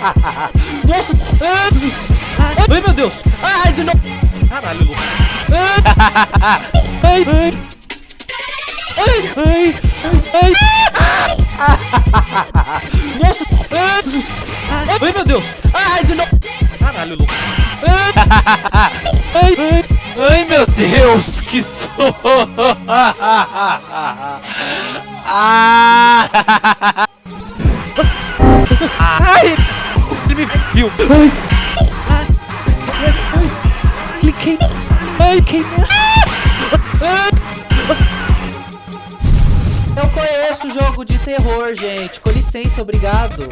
Nossa! Ai, meu Deus! Ai, de novo! Caralho, Lu. Ai, ai. Ai, ai, ai. Nossa! Ai, meu Deus! Ai, de novo! Caralho. Ai, ai. Ai, meu Deus, que sono! ah! Me viu! Ai! Ai! Ai! Cliquei! Ai, queimei! Eu conheço jogo de terror, gente. Com licença, obrigado.